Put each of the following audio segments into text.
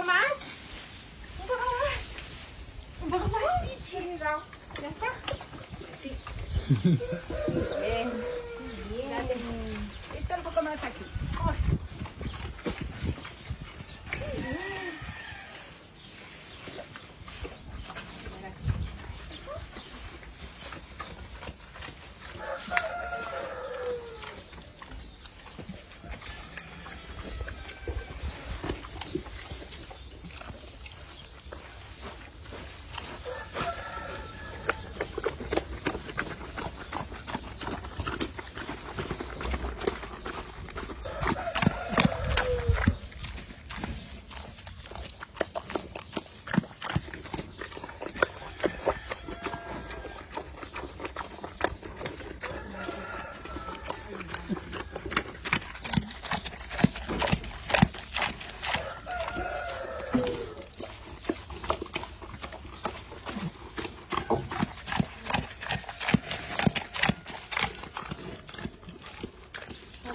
干嘛我不干嘛我不干嘛你亲一个来吧。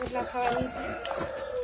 es la.